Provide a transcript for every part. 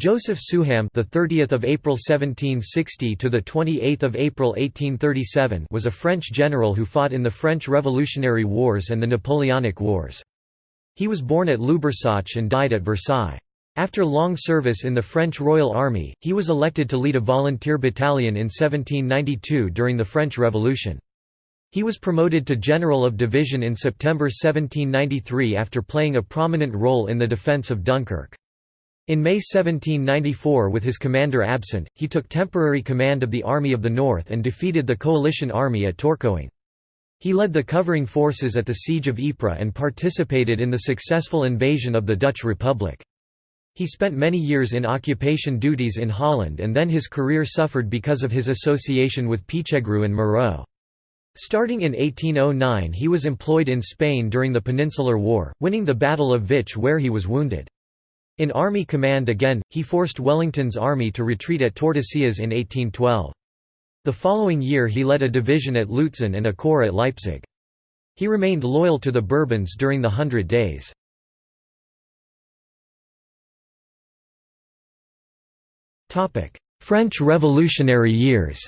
Joseph Souham, the 30th of April 1760 to the 28th of April 1837, was a French general who fought in the French Revolutionary Wars and the Napoleonic Wars. He was born at Lubersac and died at Versailles. After long service in the French Royal Army, he was elected to lead a volunteer battalion in 1792 during the French Revolution. He was promoted to General of Division in September 1793 after playing a prominent role in the defence of Dunkirk. In May 1794 with his commander absent, he took temporary command of the Army of the North and defeated the coalition army at Tourcoing. He led the covering forces at the Siege of Ypres and participated in the successful invasion of the Dutch Republic. He spent many years in occupation duties in Holland and then his career suffered because of his association with Pichegru and Moreau. Starting in 1809 he was employed in Spain during the Peninsular War, winning the Battle of Vich where he was wounded. In Army Command again, he forced Wellington's army to retreat at Tordesillas in 1812. The following year he led a division at Lutzen and a corps at Leipzig. He remained loyal to the Bourbons during the Hundred Days. French Revolutionary years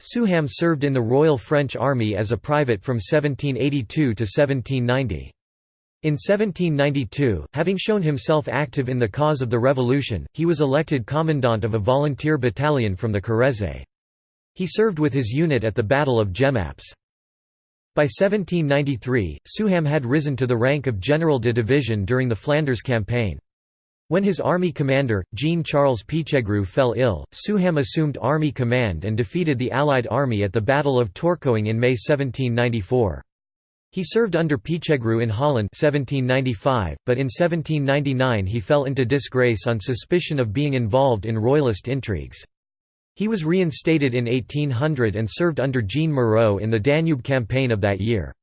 Souham served in the Royal French Army as a private from 1782 to 1790. In 1792, having shown himself active in the cause of the revolution, he was elected commandant of a volunteer battalion from the Corrèze. He served with his unit at the Battle of Jemappes. By 1793, Souham had risen to the rank of General de Division during the Flanders Campaign. When his army commander, Jean-Charles Pichegru fell ill, Souham assumed army command and defeated the Allied army at the Battle of Tourcoing in May 1794. He served under Pichegru in Holland 1795, but in 1799 he fell into disgrace on suspicion of being involved in royalist intrigues. He was reinstated in 1800 and served under Jean Moreau in the Danube campaign of that year.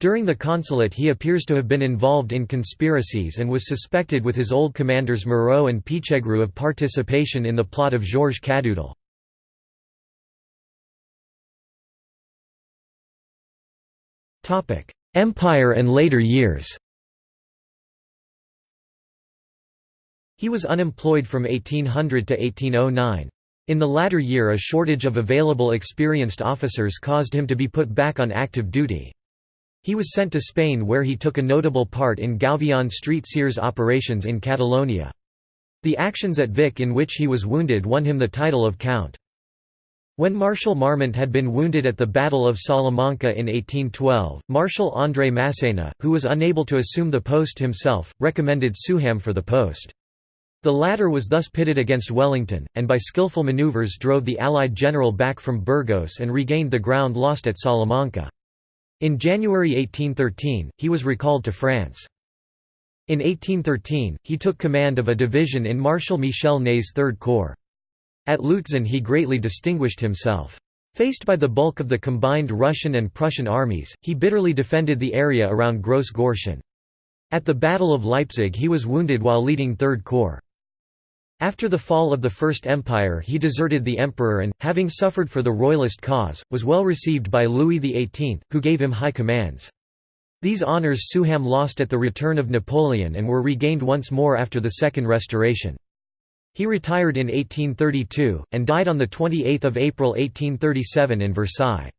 During the consulate he appears to have been involved in conspiracies and was suspected with his old commanders Moreau and Pichegru of participation in the plot of Georges Cadoudal. Empire and later years He was unemployed from 1800 to 1809. In the latter year a shortage of available experienced officers caused him to be put back on active duty. He was sent to Spain where he took a notable part in Gouvion Street Sears operations in Catalonia. The actions at Vic in which he was wounded won him the title of Count. When Marshal Marmont had been wounded at the Battle of Salamanca in 1812, Marshal André Masséna, who was unable to assume the post himself, recommended Souham for the post. The latter was thus pitted against Wellington, and by skillful maneuvers drove the Allied general back from Burgos and regained the ground lost at Salamanca. In January 1813, he was recalled to France. In 1813, he took command of a division in Marshal Michel Ney's Third Corps. At Lutzen he greatly distinguished himself. Faced by the bulk of the combined Russian and Prussian armies, he bitterly defended the area around Gross Gorschen. At the Battle of Leipzig he was wounded while leading Third Corps. After the fall of the First Empire he deserted the emperor and, having suffered for the royalist cause, was well received by Louis XVIII, who gave him high commands. These honours Souham lost at the return of Napoleon and were regained once more after the Second Restoration. He retired in 1832, and died on 28 April 1837 in Versailles.